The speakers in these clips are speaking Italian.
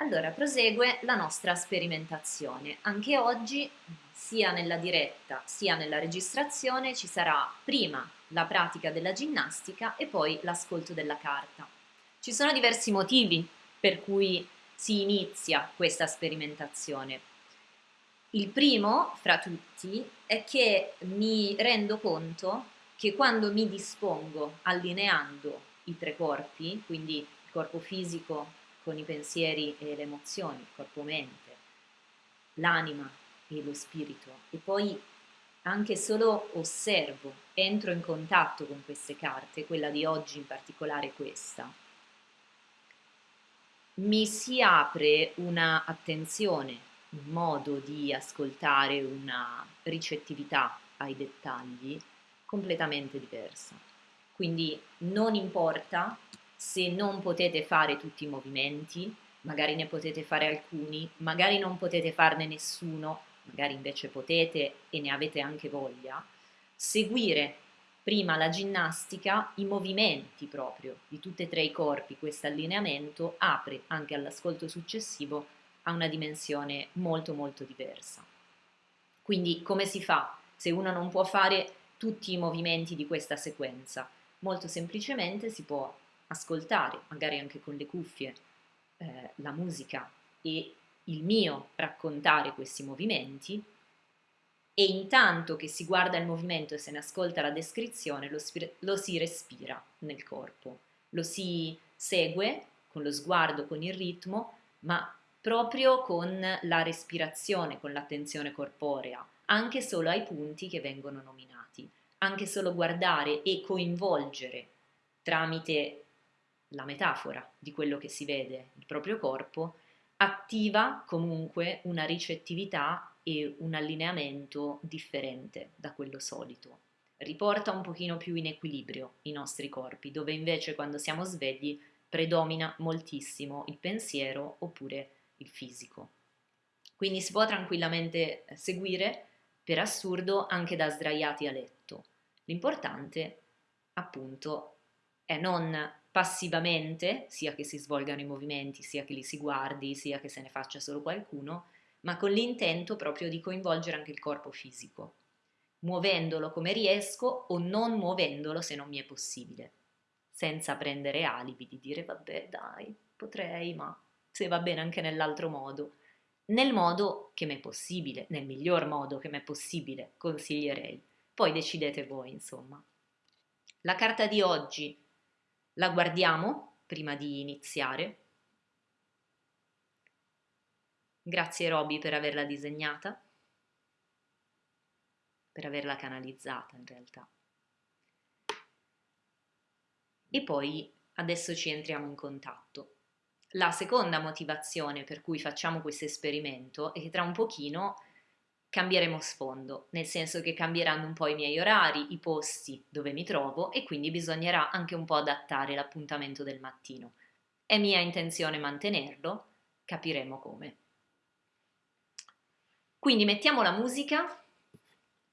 Allora, prosegue la nostra sperimentazione. Anche oggi, sia nella diretta sia nella registrazione, ci sarà prima la pratica della ginnastica e poi l'ascolto della carta. Ci sono diversi motivi per cui si inizia questa sperimentazione. Il primo, fra tutti, è che mi rendo conto che quando mi dispongo allineando i tre corpi, quindi il corpo fisico, con i pensieri e le emozioni, corpo-mente, l'anima e lo spirito e poi anche solo osservo, entro in contatto con queste carte, quella di oggi in particolare questa, mi si apre una attenzione, un modo di ascoltare, una ricettività ai dettagli completamente diversa. Quindi non importa se non potete fare tutti i movimenti, magari ne potete fare alcuni, magari non potete farne nessuno, magari invece potete e ne avete anche voglia, seguire prima la ginnastica, i movimenti proprio di tutti e tre i corpi, questo allineamento apre anche all'ascolto successivo a una dimensione molto molto diversa. Quindi come si fa se uno non può fare tutti i movimenti di questa sequenza? Molto semplicemente si può ascoltare, magari anche con le cuffie, eh, la musica e il mio raccontare questi movimenti. E intanto che si guarda il movimento e se ne ascolta la descrizione lo, lo si respira nel corpo, lo si segue con lo sguardo, con il ritmo, ma proprio con la respirazione, con l'attenzione corporea, anche solo ai punti che vengono nominati, anche solo guardare e coinvolgere tramite la metafora di quello che si vede, il proprio corpo, attiva comunque una ricettività e un allineamento differente da quello solito. Riporta un pochino più in equilibrio i nostri corpi, dove invece quando siamo svegli predomina moltissimo il pensiero oppure il fisico. Quindi si può tranquillamente seguire, per assurdo, anche da sdraiati a letto. L'importante, appunto, è non passivamente, sia che si svolgano i movimenti, sia che li si guardi, sia che se ne faccia solo qualcuno, ma con l'intento proprio di coinvolgere anche il corpo fisico, muovendolo come riesco o non muovendolo se non mi è possibile, senza prendere alibi di dire vabbè dai, potrei, ma se va bene anche nell'altro modo, nel modo che mi è possibile, nel miglior modo che mi è possibile, consiglierei. Poi decidete voi, insomma. La carta di oggi la guardiamo prima di iniziare. Grazie Roby per averla disegnata, per averla canalizzata in realtà. E poi adesso ci entriamo in contatto. La seconda motivazione per cui facciamo questo esperimento è che tra un pochino cambieremo sfondo, nel senso che cambieranno un po' i miei orari, i posti dove mi trovo e quindi bisognerà anche un po' adattare l'appuntamento del mattino. È mia intenzione mantenerlo, capiremo come. Quindi mettiamo la musica,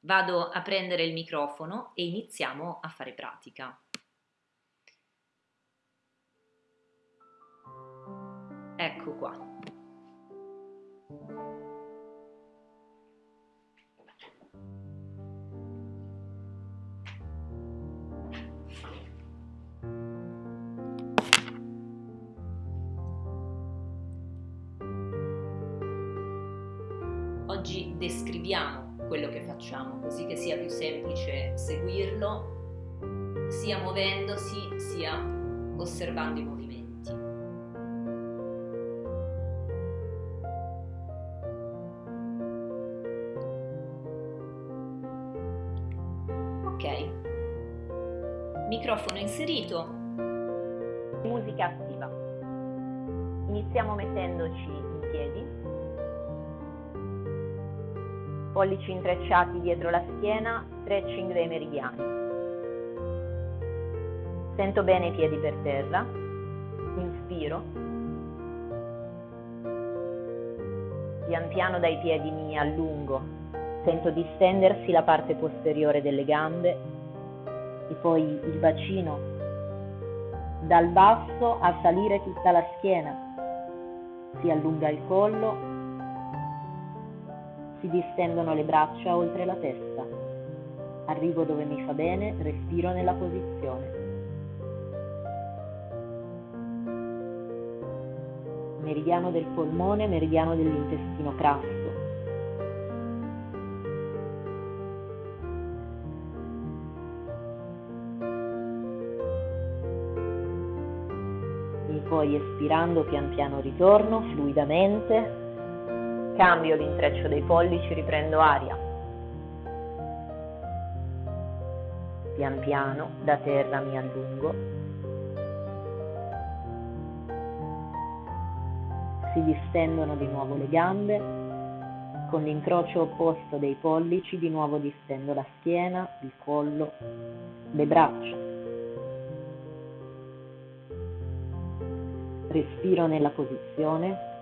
vado a prendere il microfono e iniziamo a fare pratica. Ecco qua. Descriviamo quello che facciamo così che sia più semplice seguirlo sia muovendosi sia osservando i movimenti. Ok, microfono inserito, musica attiva. Iniziamo mettendoci in piedi pollici intrecciati dietro la schiena, stretching dei meridiani. Sento bene i piedi per terra, inspiro, pian piano dai piedi mi allungo, sento distendersi la parte posteriore delle gambe. E poi il bacino, dal basso a salire tutta la schiena, si allunga il collo, si distendono le braccia oltre la testa. Arrivo dove mi fa bene, respiro nella posizione. Meridiano del polmone, meridiano dell'intestino crasso. poi espirando pian piano ritorno fluidamente, cambio l'intreccio dei pollici, riprendo aria. Pian piano da terra mi allungo. Si distendono di nuovo le gambe, con l'incrocio opposto dei pollici di nuovo distendo la schiena, il collo, le braccia. respiro nella posizione.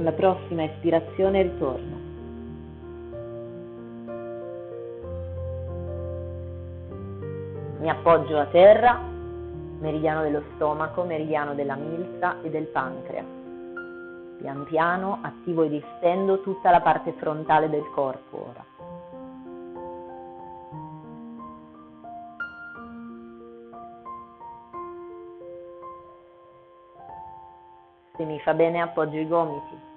Con la prossima espirazione ritorno. Mi appoggio a terra, meridiano dello stomaco, meridiano della milza e del pancreas. Pian piano attivo e distendo tutta la parte frontale del corpo ora. Se mi fa bene appoggio i gomiti.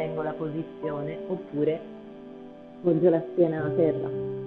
Mantengo la posizione oppure porgo la schiena a terra.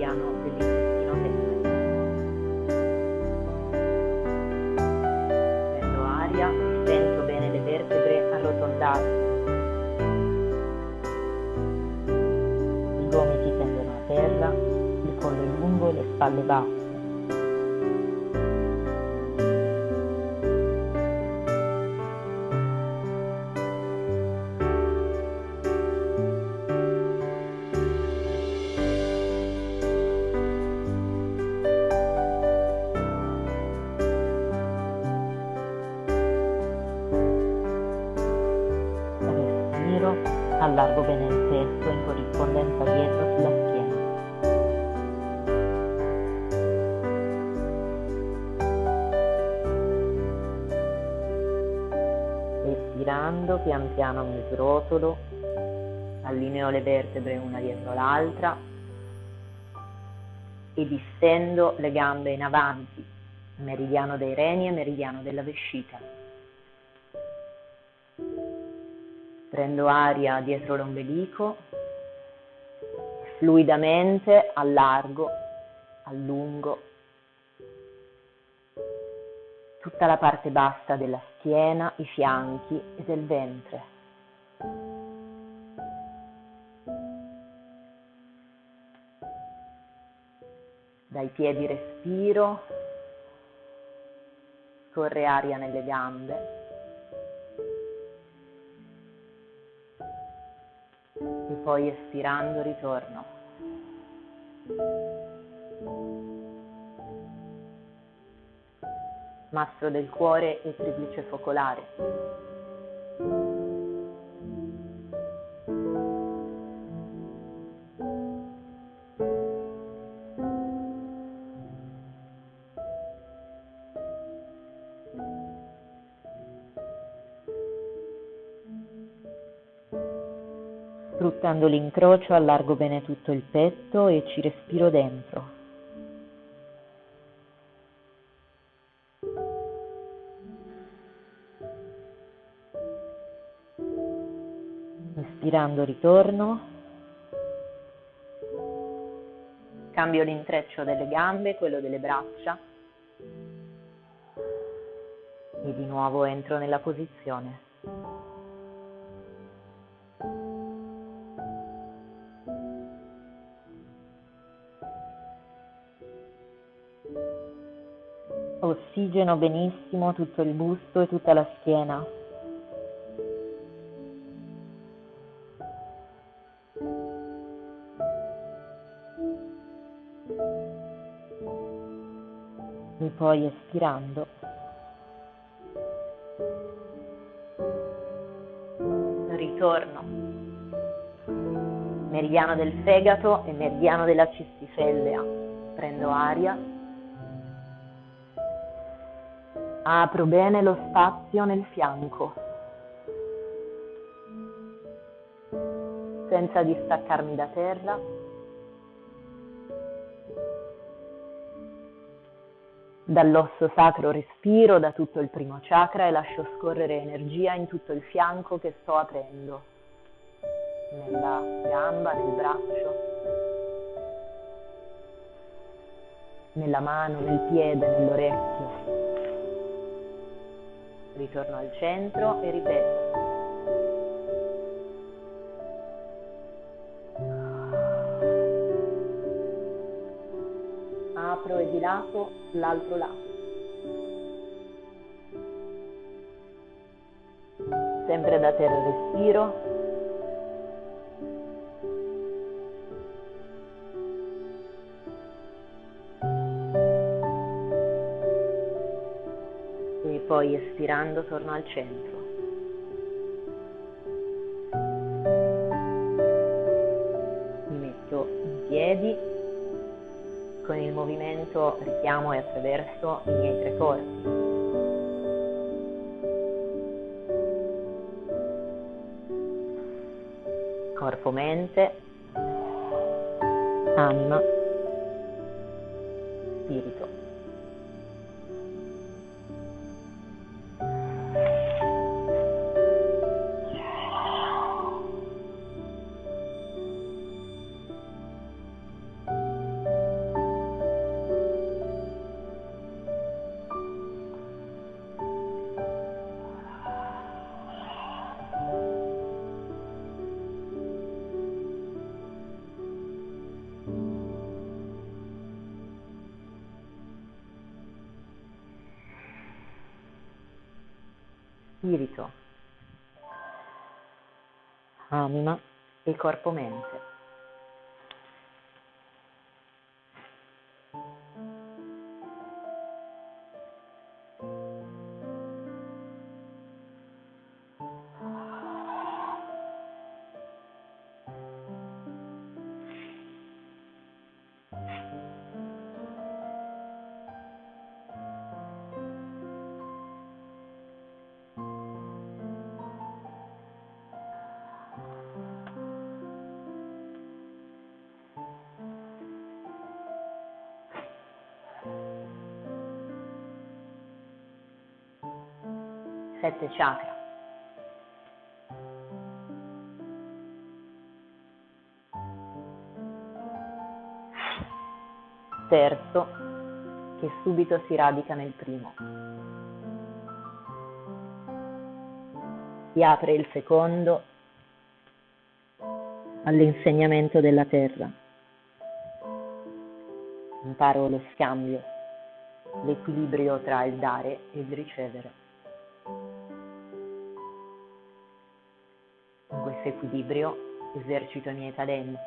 Meridiano dell'intestino prendo aria sento bene le vertebre arrotondati. I gomiti tendono a terra, il collo è lungo e le spalle basse. Pian piano mi srotolo, allineo le vertebre una dietro l'altra e distendo le gambe in avanti, meridiano dei reni e meridiano della vescica. prendo aria dietro l'ombelico, fluidamente allargo, allungo tutta la parte bassa della schiena, i fianchi e del ventre. Dai piedi respiro, scorre aria nelle gambe. e poi espirando ritorno. mastro del cuore e triplice focolare. Sfruttando l'incrocio allargo bene tutto il petto e ci respiro dentro. Inspirando ritorno. Cambio l'intreccio delle gambe, quello delle braccia. E di nuovo entro nella posizione. Ossigeno benissimo tutto il busto e tutta la schiena. Poi espirando. Ritorno. Meridiano del fegato e meridiano della cistifellea. Prendo aria. Apro bene lo spazio nel fianco. Senza distaccarmi da terra. Dall'osso sacro respiro da tutto il primo chakra e lascio scorrere energia in tutto il fianco che sto aprendo, nella gamba, nel braccio, nella mano, nel piede, nell'orecchio. Ritorno al centro e ripeto. Apro e dilato l'altro lato. Sempre da terra respiro. E poi espirando torno al centro. Mi metto in piedi con il movimento richiamo e attraverso i miei tre corpi. Corpo, mente, anima, spirito, anima e corpo-mente. Sette chakra. Terzo, che subito si radica nel primo. Si apre il secondo all'insegnamento della terra. Imparo lo scambio, l'equilibrio tra il dare e il ricevere. Questo equilibrio esercito i miei talenti.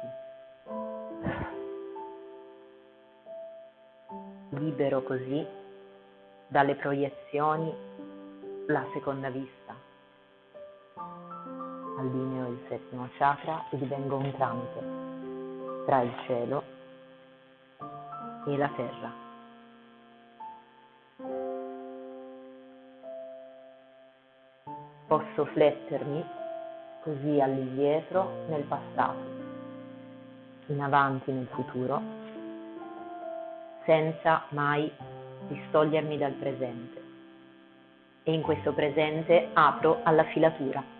Libero così dalle proiezioni la seconda vista. Allineo il settimo chakra e divengo un tramite tra il cielo e la terra. Posso flettermi così all'indietro nel passato, in avanti nel futuro, senza mai distogliermi dal presente. E in questo presente apro alla filatura.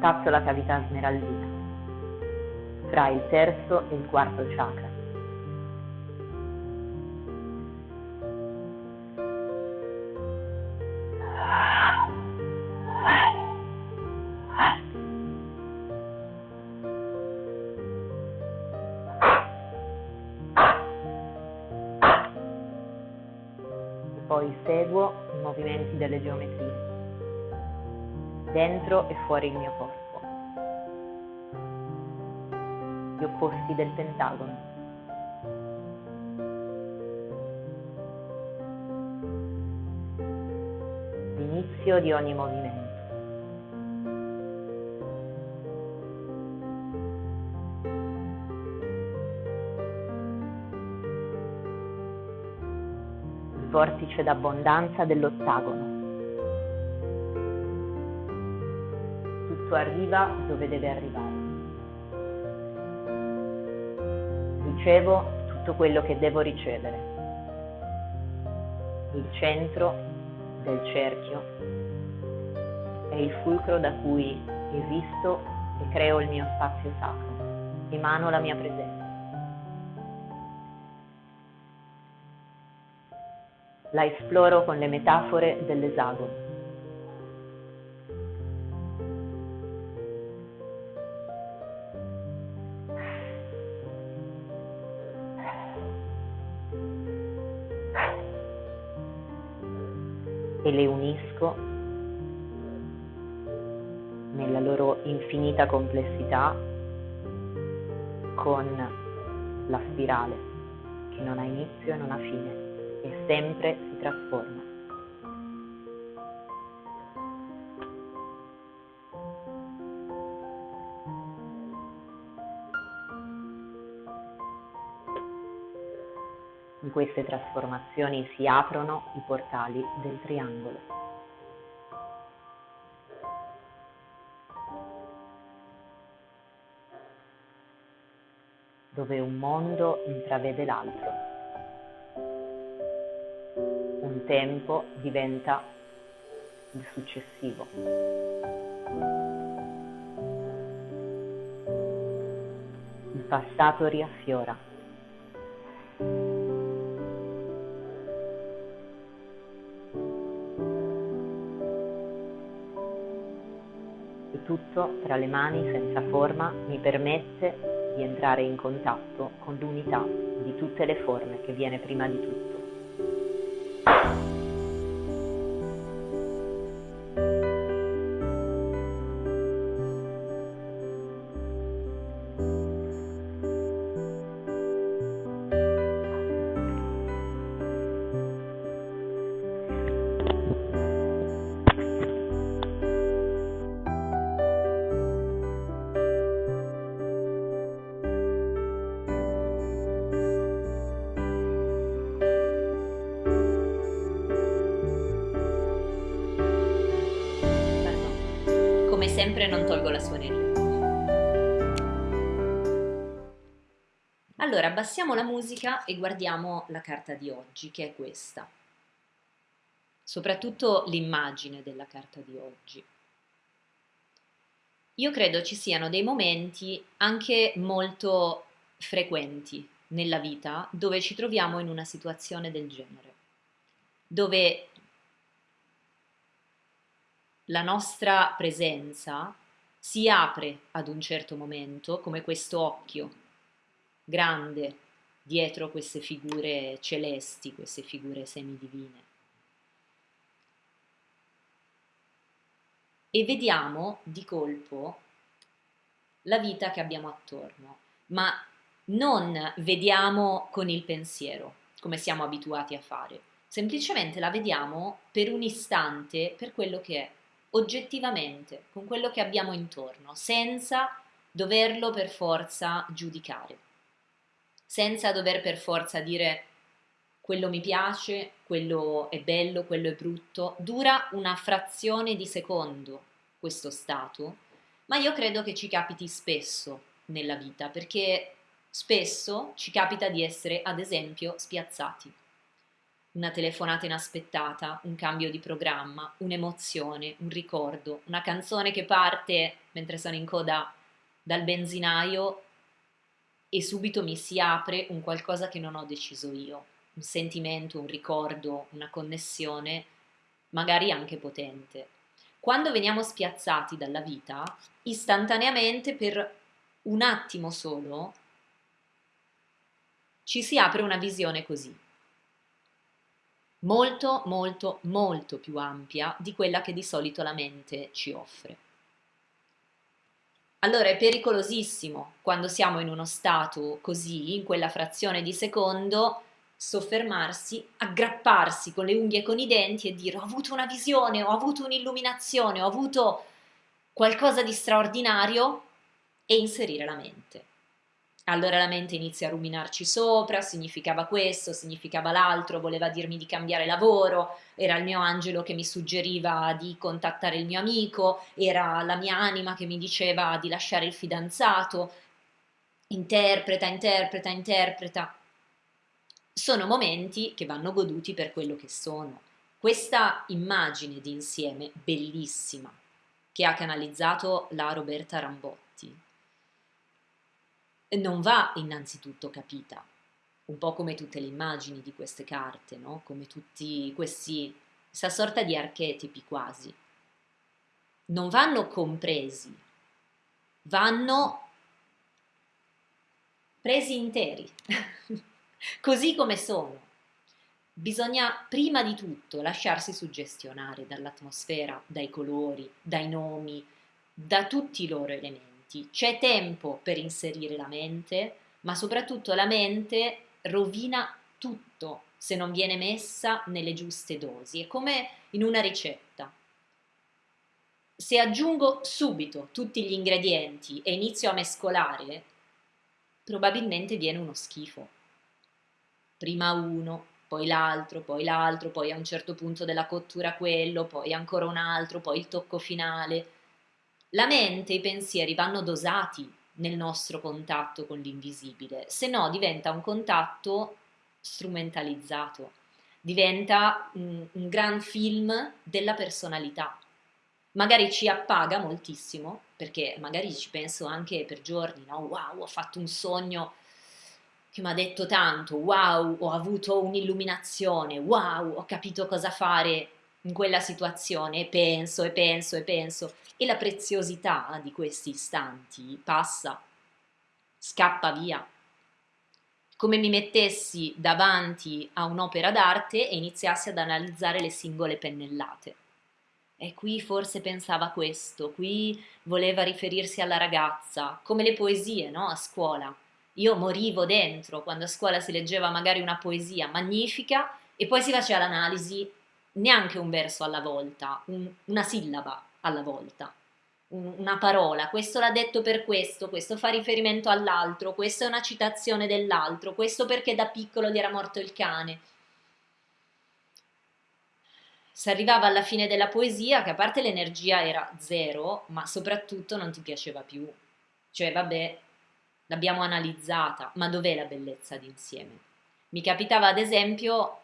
Contatto la cavità smeraldina, fra il terzo e il quarto chakra. Poi seguo i movimenti delle geometrie dentro e fuori il mio corpo. Opposti del pentagono. L'inizio di ogni movimento. Vortice d'abbondanza dell'ottagono. tutto arriva dove deve arrivare. Ricevo tutto quello che devo ricevere. Il centro del cerchio è il fulcro da cui esisto e creo il mio spazio sacro, emano la mia presenza. La esploro con le metafore dell'esagono. Le unisco nella loro infinita complessità con la spirale che non ha inizio e non ha fine e sempre si trasforma. Queste trasformazioni si aprono i portali del triangolo. dove un mondo intravede l'altro. Un tempo diventa il successivo. Il passato riaffiora. Tra le mani senza forma mi permette di entrare in contatto con l'unità di tutte le forme che viene prima di tutto. Sempre non tolgo la suoneria. Allora, abbassiamo la musica e guardiamo la carta di oggi, che è questa. Soprattutto l'immagine della carta di oggi. Io credo ci siano dei momenti anche molto frequenti nella vita dove ci troviamo in una situazione del genere. dove la nostra presenza si apre ad un certo momento come questo occhio grande dietro queste figure celesti, queste figure semidivine. E vediamo di colpo la vita che abbiamo attorno, ma non vediamo con il pensiero, come siamo abituati a fare, semplicemente la vediamo per un istante per quello che è, oggettivamente, con quello che abbiamo intorno, senza doverlo per forza giudicare, senza dover per forza dire quello mi piace, quello è bello, quello è brutto, dura una frazione di secondo questo stato, ma io credo che ci capiti spesso nella vita, perché spesso ci capita di essere, ad esempio, spiazzati una telefonata inaspettata, un cambio di programma, un'emozione, un ricordo, una canzone che parte mentre sono in coda dal benzinaio e subito mi si apre un qualcosa che non ho deciso io, un sentimento, un ricordo, una connessione, magari anche potente. Quando veniamo spiazzati dalla vita, istantaneamente per un attimo solo ci si apre una visione così molto, molto, molto più ampia di quella che di solito la mente ci offre. Allora è pericolosissimo quando siamo in uno stato così, in quella frazione di secondo, soffermarsi, aggrapparsi con le unghie e con i denti e dire ho avuto una visione, ho avuto un'illuminazione, ho avuto qualcosa di straordinario e inserire la mente. Allora la mente inizia a ruminarci sopra, significava questo, significava l'altro, voleva dirmi di cambiare lavoro, era il mio angelo che mi suggeriva di contattare il mio amico, era la mia anima che mi diceva di lasciare il fidanzato, interpreta, interpreta, interpreta. Sono momenti che vanno goduti per quello che sono. Questa immagine di insieme bellissima che ha canalizzato la Roberta Rambotti non va innanzitutto capita, un po' come tutte le immagini di queste carte, no? come tutti questi, questa sorta di archetipi quasi. Non vanno compresi, vanno presi interi, così come sono. Bisogna prima di tutto lasciarsi suggestionare dall'atmosfera, dai colori, dai nomi, da tutti i loro elementi tutti, c'è tempo per inserire la mente, ma soprattutto la mente rovina tutto se non viene messa nelle giuste dosi. È come in una ricetta. Se aggiungo subito tutti gli ingredienti e inizio a mescolare, probabilmente viene uno schifo. Prima uno, poi l'altro, poi l'altro, poi a un certo punto della cottura quello, poi ancora un altro, poi il tocco finale la mente, i pensieri vanno dosati nel nostro contatto con l'invisibile, se no diventa un contatto strumentalizzato, diventa un, un gran film della personalità. Magari ci appaga moltissimo, perché magari ci penso anche per giorni, no? Wow, ho fatto un sogno che mi ha detto tanto, wow, ho avuto un'illuminazione, wow, ho capito cosa fare in quella situazione e penso e penso e penso e la preziosità di questi istanti passa, scappa via. Come mi mettessi davanti a un'opera d'arte e iniziassi ad analizzare le singole pennellate. E qui forse pensava questo, qui voleva riferirsi alla ragazza, come le poesie, no? A scuola. Io morivo dentro quando a scuola si leggeva magari una poesia magnifica e poi si faceva l'analisi neanche un verso alla volta, un, una sillaba alla volta, un, una parola, questo l'ha detto per questo, questo fa riferimento all'altro, questa è una citazione dell'altro, questo perché da piccolo gli era morto il cane. Si arrivava alla fine della poesia che a parte l'energia era zero, ma soprattutto non ti piaceva più. Cioè, vabbè, l'abbiamo analizzata, ma dov'è la bellezza d'insieme? Mi capitava ad esempio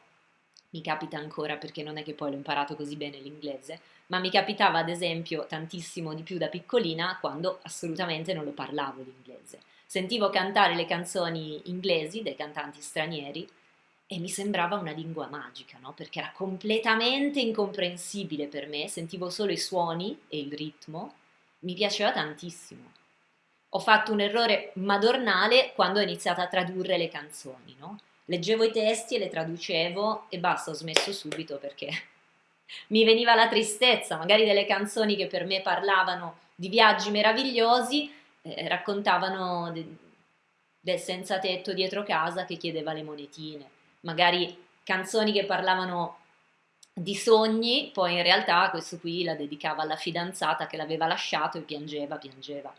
mi capita ancora perché non è che poi l'ho imparato così bene l'inglese, ma mi capitava ad esempio tantissimo di più da piccolina quando assolutamente non lo parlavo l'inglese. Sentivo cantare le canzoni inglesi dei cantanti stranieri e mi sembrava una lingua magica, no? Perché era completamente incomprensibile per me, sentivo solo i suoni e il ritmo, mi piaceva tantissimo. Ho fatto un errore madornale quando ho iniziato a tradurre le canzoni, no? Leggevo i testi e le traducevo e basta, ho smesso subito perché mi veniva la tristezza, magari delle canzoni che per me parlavano di viaggi meravigliosi, eh, raccontavano de- del senza tetto dietro casa che chiedeva le monetine magari canzoni che parlavano di sogni, poi in realtà questo qui la dedicava alla fidanzata che l'aveva lasciato e piangeva, piangeva.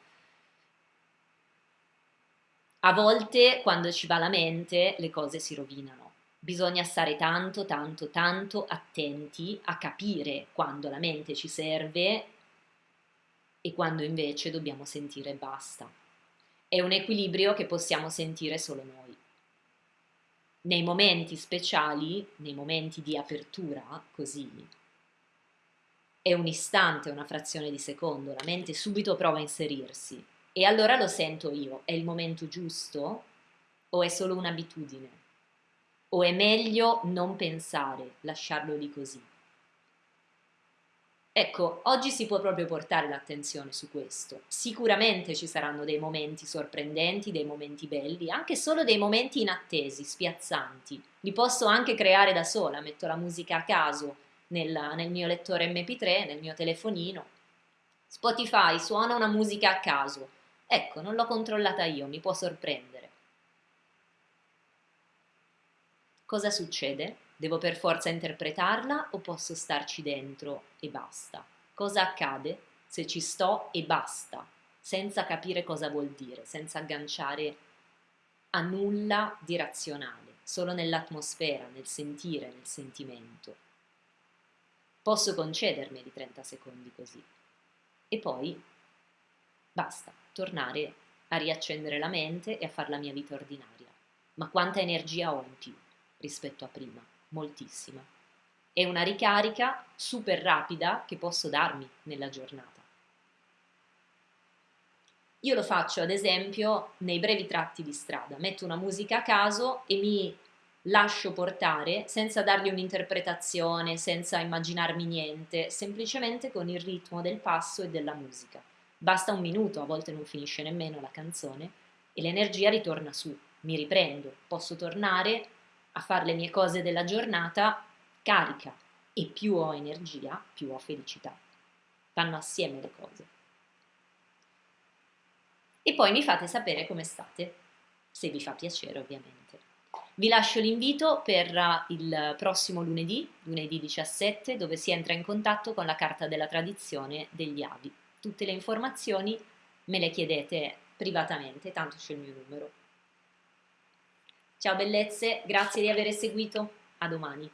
A volte quando ci va la mente le cose si rovinano. Bisogna stare tanto, tanto, tanto attenti a capire quando la mente ci serve e quando invece dobbiamo sentire basta. È un equilibrio che possiamo sentire solo noi nei momenti speciali, nei momenti di apertura, così, è un istante, una frazione di secondo, la mente subito prova a inserirsi e allora lo sento io, è il momento giusto o è solo un'abitudine? O è meglio non pensare, lasciarlo lì così? Ecco, oggi si può proprio portare l'attenzione su questo. Sicuramente ci saranno dei momenti sorprendenti, dei momenti belli, anche solo dei momenti inattesi, spiazzanti. Li posso anche creare da sola, metto la musica a caso nel, nel mio lettore MP3, nel mio telefonino. Spotify suona una musica a caso. Ecco, non l'ho controllata io, mi può sorprendere. Cosa succede? Devo per forza interpretarla o posso starci dentro e basta? Cosa accade se ci sto e basta, senza capire cosa vuol dire, senza agganciare a nulla di razionale, solo nell'atmosfera, nel sentire, nel sentimento? Posso concedermeli 30 secondi così. E poi basta, tornare a riaccendere la mente e a fare la mia vita ordinaria. Ma quanta energia ho in più rispetto a prima? moltissima. È una ricarica super rapida che posso darmi nella giornata. Io lo faccio ad esempio nei brevi tratti di strada, metto una musica a caso e mi lascio portare senza dargli un'interpretazione, senza immaginarmi niente, semplicemente con il ritmo del passo e della musica. Basta un minuto, a volte non finisce nemmeno la canzone, e l'energia ritorna su, mi riprendo, posso tornare a fare le mie cose della giornata carica e più ho energia, più ho felicità. Vanno assieme le cose. E poi mi fate sapere come state, se vi fa piacere ovviamente. Vi lascio l'invito per il prossimo lunedì, lunedì 17, dove si entra in contatto con la Carta della Tradizione degli Avi. Tutte le informazioni me le chiedete privatamente, tanto c'è il mio numero. Ciao bellezze, grazie di aver seguito, a domani.